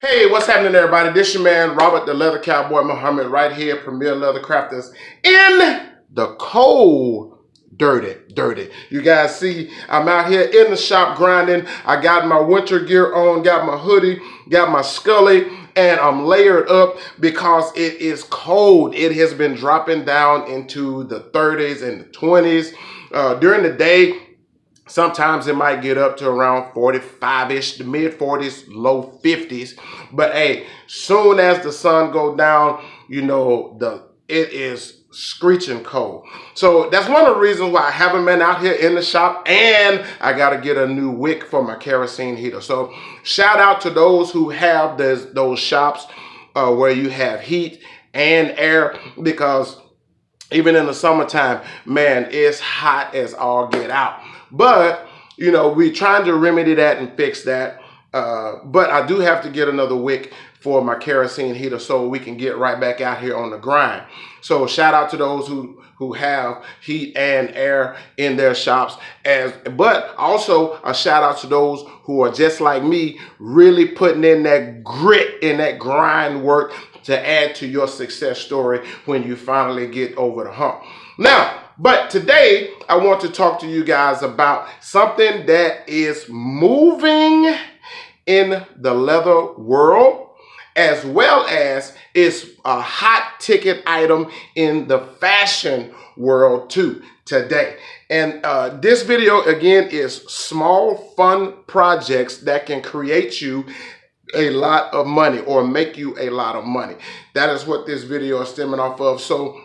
Hey, what's happening, everybody? This your man, Robert the Leather Cowboy Muhammad, right here, Premier Leather Crafters, in the cold, dirty, dirty. You guys see, I'm out here in the shop grinding. I got my winter gear on, got my hoodie, got my scully, and I'm layered up because it is cold. It has been dropping down into the 30s and the 20s. Uh, during the day, Sometimes it might get up to around 45-ish, the mid 40s, low 50s. But hey, soon as the sun go down, you know, the it is screeching cold. So that's one of the reasons why I haven't been out here in the shop and I got to get a new wick for my kerosene heater. So shout out to those who have those, those shops uh, where you have heat and air because even in the summertime, man, it's hot as all get out. But, you know, we're trying to remedy that and fix that. Uh, but I do have to get another wick for my kerosene heater so we can get right back out here on the grind. So shout out to those who who have heat and air in their shops as but also a shout out to those who are just like me really putting in that grit in that grind work to add to your success story when you finally get over the hump. Now, but today I want to talk to you guys about something that is moving in the leather world as well as it's a hot ticket item in the fashion world too today. And uh, this video again is small fun projects that can create you a lot of money or make you a lot of money. That is what this video is stemming off of. So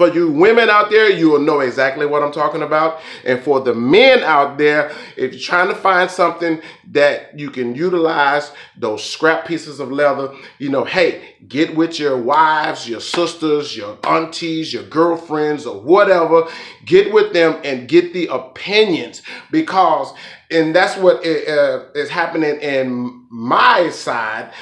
for you women out there, you will know exactly what I'm talking about. And for the men out there, if you're trying to find something that you can utilize those scrap pieces of leather, you know, hey, get with your wives, your sisters, your aunties, your girlfriends, or whatever. Get with them and get the opinions because, and that's what uh, happening in my side.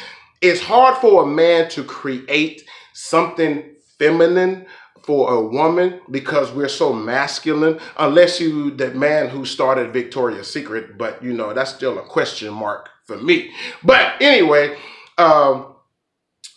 It's hard for a man to create something feminine for a woman because we're so masculine, unless you that man who started Victoria's Secret, but you know, that's still a question mark for me. But anyway, um,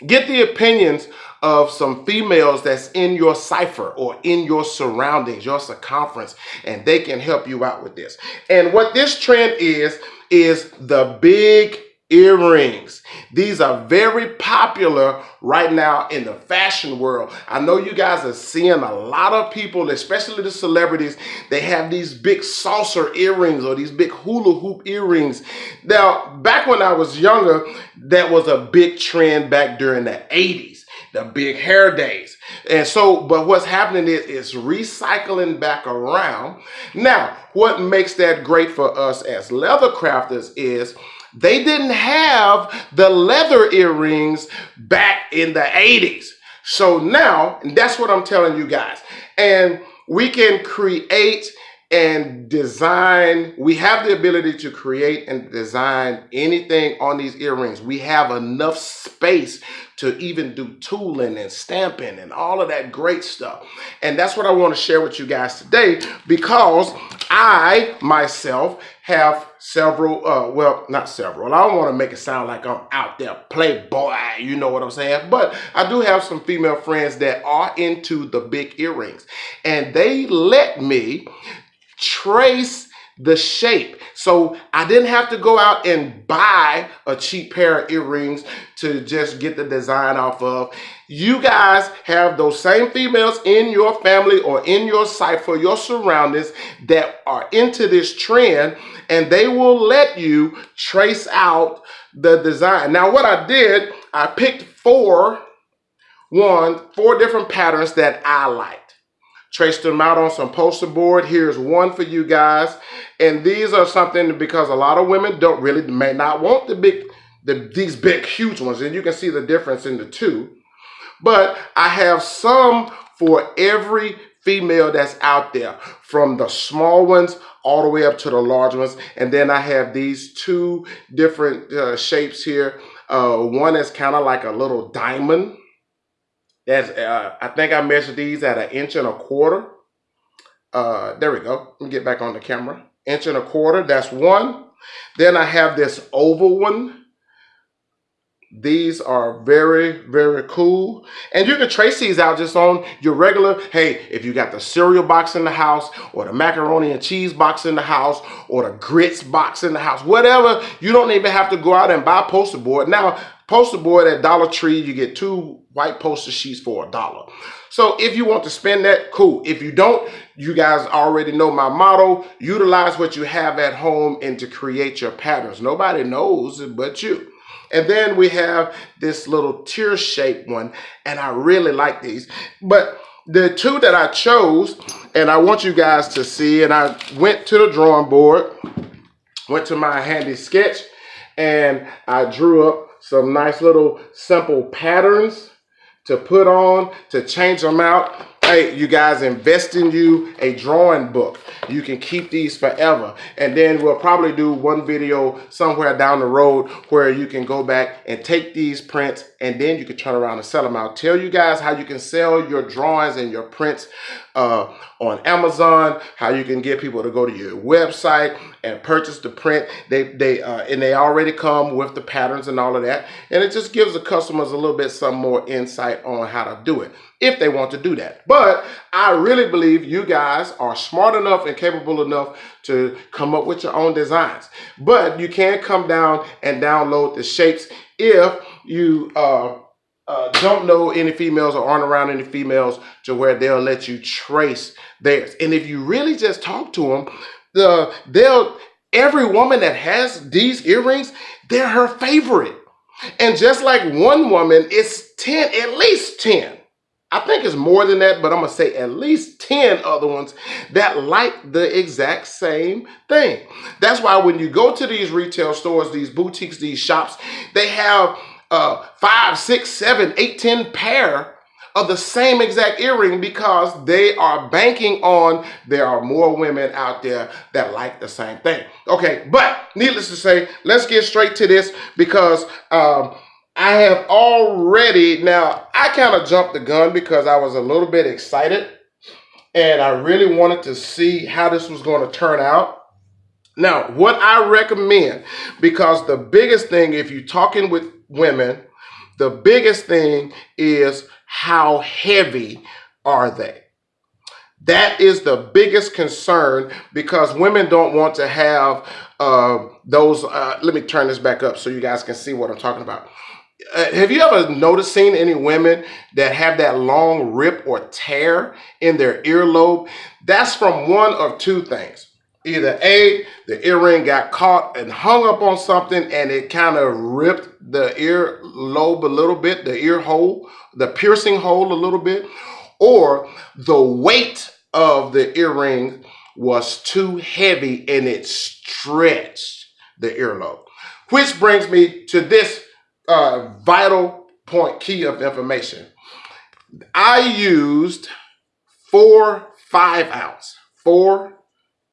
get the opinions of some females that's in your cipher or in your surroundings, your circumference, and they can help you out with this. And what this trend is, is the big earrings. These are very popular right now in the fashion world. I know you guys are seeing a lot of people, especially the celebrities, they have these big saucer earrings or these big hula hoop earrings. Now, back when I was younger, that was a big trend back during the 80s the big hair days. And so, but what's happening is it's recycling back around. Now, what makes that great for us as leather crafters is they didn't have the leather earrings back in the 80s. So now, and that's what I'm telling you guys. And we can create and design. We have the ability to create and design anything on these earrings. We have enough space to even do tooling and stamping and all of that great stuff. And that's what I want to share with you guys today because I myself have several, uh, well, not several. I don't want to make it sound like I'm out there playboy, you know what I'm saying? But I do have some female friends that are into the big earrings. And they let me trace the shape. So I didn't have to go out and buy a cheap pair of earrings to just get the design off of. You guys have those same females in your family or in your site for your surroundings that are into this trend and they will let you trace out the design. Now what I did, I picked four, one, four different patterns that I like traced them out on some poster board. Here's one for you guys. And these are something because a lot of women don't really, may not want the big, the, these big, huge ones. And you can see the difference in the two. But I have some for every female that's out there from the small ones all the way up to the large ones. And then I have these two different uh, shapes here. Uh, one is kind of like a little diamond that's uh, I think I measured these at an inch and a quarter. Uh, there we go. Let me get back on the camera. Inch and a quarter, that's one. Then I have this oval one. these are very, very cool. And you can trace these out just on your regular, hey, if you got the cereal box in the house or the macaroni and cheese box in the house or the grits box in the house, whatever, you don't even have to go out and buy poster board. Now, poster board at Dollar Tree, you get two white poster sheets for a dollar. So if you want to spend that, cool. If you don't, you guys already know my motto, utilize what you have at home and to create your patterns. Nobody knows but you. And then we have this little tear shaped one, and I really like these. But the two that I chose, and I want you guys to see, and I went to the drawing board, went to my handy sketch, and I drew up some nice little simple patterns to put on, to change them out. Hey, you guys invest in you a drawing book. You can keep these forever. And then we'll probably do one video somewhere down the road where you can go back and take these prints and then you can turn around and sell them. I'll tell you guys how you can sell your drawings and your prints uh, on Amazon, how you can get people to go to your website and purchase the print. They they uh, and they already come with the patterns and all of that, and it just gives the customers a little bit some more insight on how to do it if they want to do that. But I really believe you guys are smart enough and capable enough to come up with your own designs. But you can come down and download the shapes if you uh, uh, don't know any females or aren't around any females to where they'll let you trace theirs. And if you really just talk to them, the they'll every woman that has these earrings, they're her favorite. And just like one woman, it's 10, at least 10. I think it's more than that, but I'm gonna say at least 10 other ones that like the exact same thing. That's why when you go to these retail stores, these boutiques, these shops, they have uh, five, six, seven, eight, ten pair of the same exact earring because they are banking on there are more women out there that like the same thing. Okay, but needless to say, let's get straight to this because um, I have already, now I kind of jumped the gun because I was a little bit excited and I really wanted to see how this was going to turn out. Now, what I recommend, because the biggest thing, if you're talking with women, the biggest thing is how heavy are they? That is the biggest concern because women don't want to have uh, those. Uh, let me turn this back up so you guys can see what I'm talking about. Uh, have you ever noticed seen any women that have that long rip or tear in their earlobe? That's from one of two things either A, the earring got caught and hung up on something and it kind of ripped the earlobe a little bit, the ear hole, the piercing hole a little bit, or the weight of the earring was too heavy and it stretched the earlobe. Which brings me to this uh, vital point key of information. I used four five ounce, four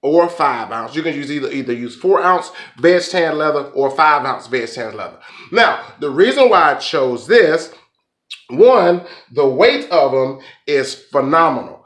or five ounce. You can use either either use four ounce veg tan leather or five ounce veg tan leather. Now, the reason why I chose this, one, the weight of them is phenomenal.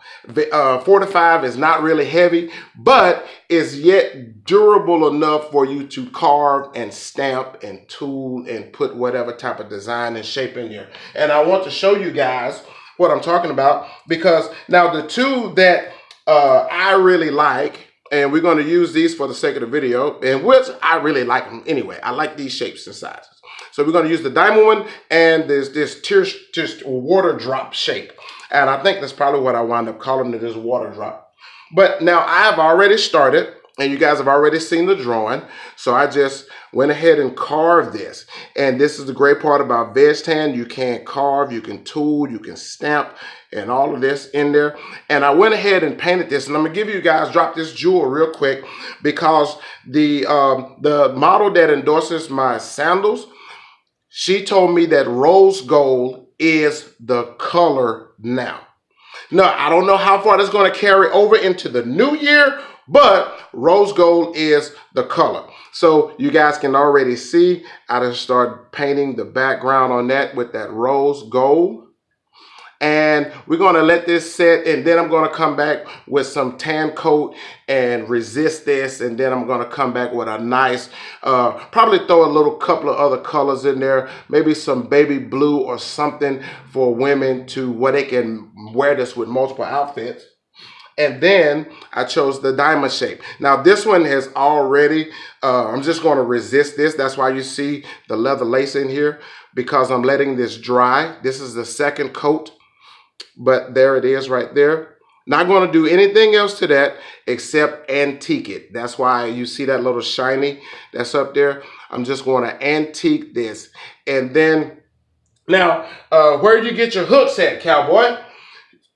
Uh, four to five is not really heavy, but is yet durable enough for you to carve and stamp and tool and put whatever type of design and shape in here. And I want to show you guys what I'm talking about because now the two that uh, I really like and we're going to use these for the sake of the video, and which I really like them anyway. I like these shapes and sizes. So we're going to use the diamond one and this this tear, just water drop shape. And I think that's probably what I wind up calling it is water drop. But now I've already started and you guys have already seen the drawing. So I just went ahead and carved this. And this is the great part about veg tan. You can carve, you can tool, you can stamp, and all of this in there. And I went ahead and painted this. And I'm gonna give you guys, drop this jewel real quick because the, um, the model that endorses my sandals, she told me that rose gold is the color now. Now, I don't know how far that's gonna carry over into the new year, but rose gold is the color. So you guys can already see, I just started painting the background on that with that rose gold. And we're going to let this set and then I'm going to come back with some tan coat and resist this and then I'm going to come back with a nice uh, probably throw a little couple of other colors in there maybe some baby blue or something for women to where they can wear this with multiple outfits and then I chose the diamond shape. Now this one has already, uh, I'm just to resist this. That's why you see the leather lace in here because I'm letting this dry. This is the second coat, but there it is right there. Not going to do anything else to that except antique it. That's why you see that little shiny that's up there. I'm just going to antique this. And then, now, uh, where do you get your hooks at, cowboy?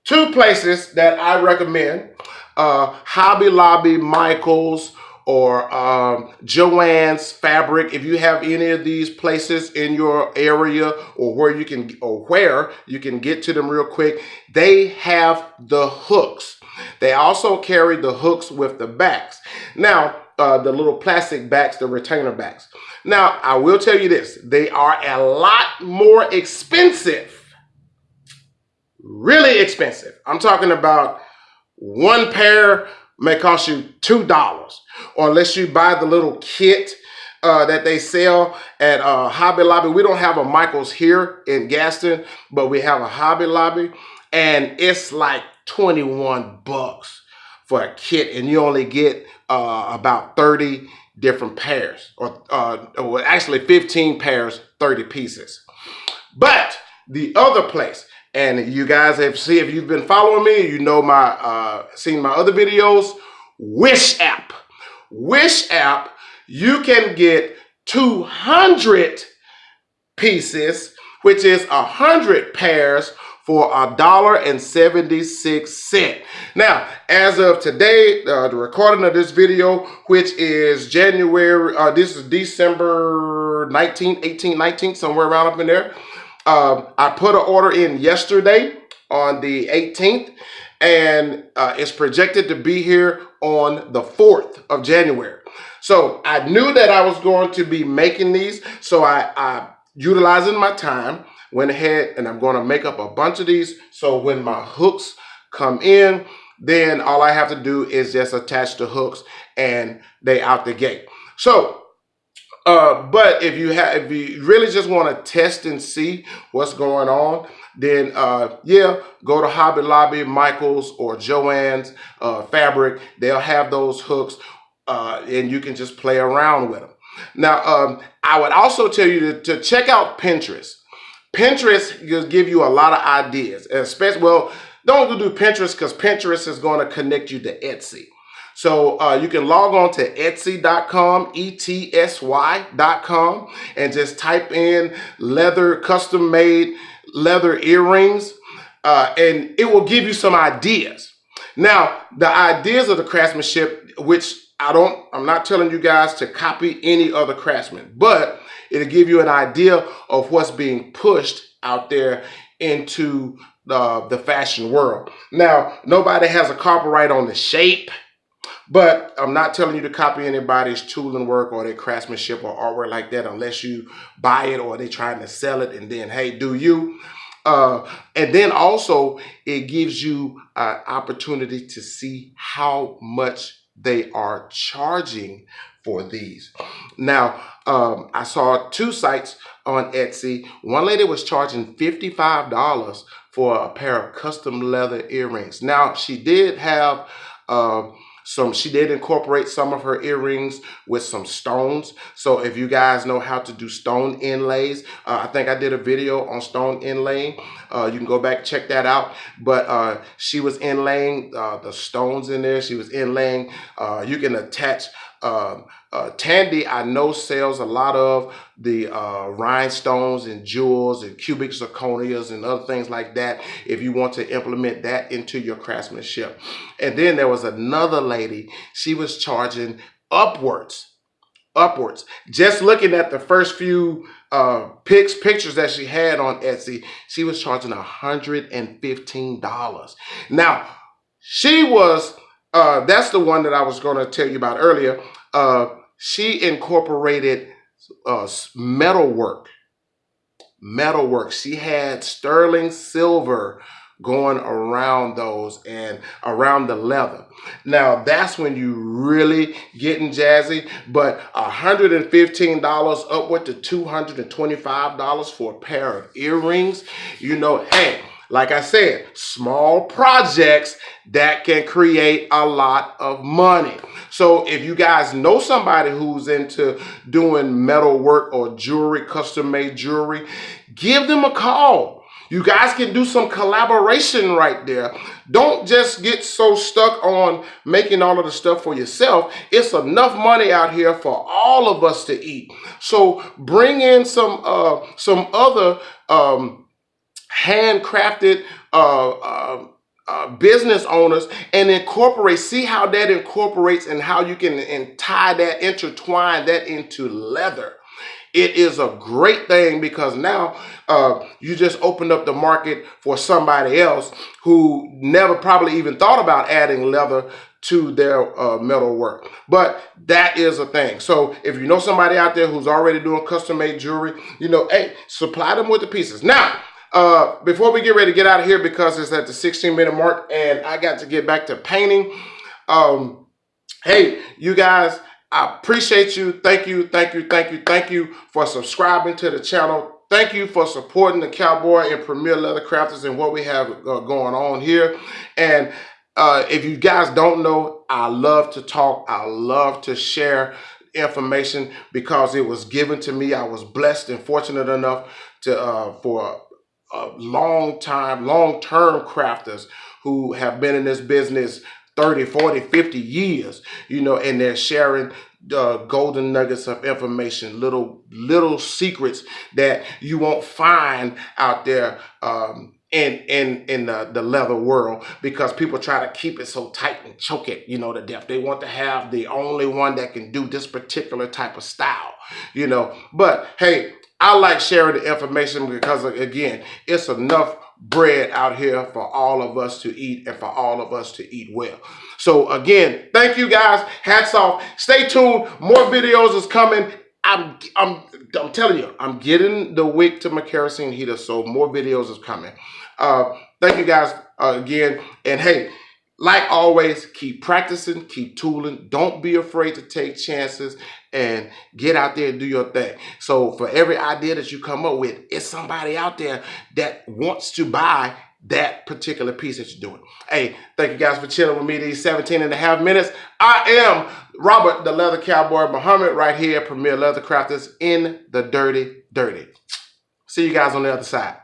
Two places that I recommend, uh, Hobby Lobby, Michaels, or um, Joann's Fabric. If you have any of these places in your area or where you can or where you can get to them real quick, they have the hooks. They also carry the hooks with the backs. Now, uh, the little plastic backs, the retainer backs. Now, I will tell you this, they are a lot more expensive really expensive. I'm talking about one pair may cost you $2 or unless you buy the little kit uh, that they sell at uh, Hobby Lobby. We don't have a Michael's here in Gaston, but we have a Hobby Lobby and it's like 21 bucks for a kit and you only get uh, about 30 different pairs or, uh, or actually 15 pairs, 30 pieces. But the other place, and you guys have seen, if you've been following me, you know my, uh, seen my other videos, Wish app. Wish app, you can get 200 pieces, which is a 100 pairs for a dollar and 76 cent. Now, as of today, uh, the recording of this video, which is January, uh, this is December 19, 18, 19, somewhere around up in there. Um, I put an order in yesterday on the 18th and uh, it's projected to be here on the 4th of January. So I knew that I was going to be making these. So I, I utilizing my time, went ahead and I'm going to make up a bunch of these. So when my hooks come in, then all I have to do is just attach the hooks and they out the gate. So uh, but if you have, if you really just want to test and see what's going on, then uh, yeah, go to Hobby Lobby, Michaels, or Joann's uh, Fabric. They'll have those hooks, uh, and you can just play around with them. Now, um, I would also tell you to, to check out Pinterest. Pinterest will give you a lot of ideas, especially well. Don't do Pinterest because Pinterest is going to connect you to Etsy. So uh, you can log on to etsy.com, E-T-S-Y.com, and just type in leather, custom made leather earrings, uh, and it will give you some ideas. Now, the ideas of the craftsmanship, which I don't, I'm not telling you guys to copy any other craftsman, but it'll give you an idea of what's being pushed out there into the, the fashion world. Now, nobody has a copyright on the shape, but I'm not telling you to copy anybody's tooling work or their craftsmanship or artwork like that unless you buy it or they're trying to sell it and then, hey, do you? Uh, and then also it gives you an opportunity to see how much they are charging for these. Now, um, I saw two sites on Etsy. One lady was charging $55 for a pair of custom leather earrings. Now, she did have uh, some she did incorporate some of her earrings with some stones. So if you guys know how to do stone inlays uh, i think i did a video on stone inlaying. Uh, you can go back check that out. But uh, she was inlaying uh, the stones in there. She was inlaying uh, you can attach um, uh, Tandy, I know sells a lot of the uh, rhinestones and jewels and cubic zirconias and other things like that if you want to implement that into your craftsmanship. And then there was another lady, she was charging upwards, upwards. Just looking at the first few uh, pics, pictures that she had on Etsy, she was charging $115. Now, she was uh, that's the one that I was going to tell you about earlier. Uh, she incorporated uh, metal work, metalwork. She had sterling silver going around those and around the leather. Now that's when you really getting jazzy, but $115 upward to $225 for a pair of earrings, you know, hey, like I said, small projects that can create a lot of money. So if you guys know somebody who's into doing metal work or jewelry, custom made jewelry, give them a call. You guys can do some collaboration right there. Don't just get so stuck on making all of the stuff for yourself. It's enough money out here for all of us to eat. So bring in some uh, some other um, handcrafted uh, uh, uh, business owners and incorporate, see how that incorporates and how you can tie that, intertwine that into leather. It is a great thing because now uh, you just opened up the market for somebody else who never probably even thought about adding leather to their uh, metal work. But that is a thing. So if you know somebody out there who's already doing custom made jewelry, you know, hey, supply them with the pieces. Now, uh, before we get ready to get out of here, because it's at the 16 minute mark and I got to get back to painting. Um, hey, you guys, I appreciate you. Thank you, thank you, thank you, thank you for subscribing to the channel. Thank you for supporting the Cowboy and Premier Leather Crafters and what we have uh, going on here. And uh, if you guys don't know, I love to talk. I love to share information because it was given to me. I was blessed and fortunate enough to uh, for uh, long time, long term crafters who have been in this business 30, 40, 50 years, you know, and they're sharing uh, golden nuggets of information, little little secrets that you won't find out there um, in in in the, the leather world because people try to keep it so tight and choke it, you know, to death. They want to have the only one that can do this particular type of style, you know. But hey, I like sharing the information because, again, it's enough bread out here for all of us to eat and for all of us to eat well. So, again, thank you guys. Hats off. Stay tuned. More videos is coming. I'm, I'm, I'm telling you, I'm getting the wick to my kerosene heater, so more videos is coming. Uh, thank you guys uh, again. And hey, like always, keep practicing, keep tooling. Don't be afraid to take chances and get out there and do your thing. So for every idea that you come up with, it's somebody out there that wants to buy that particular piece that you're doing. Hey, thank you guys for chilling with me these 17 and a half minutes. I am Robert, the Leather Cowboy Muhammad, right here, Premier Leather Crafters in the Dirty Dirty. See you guys on the other side.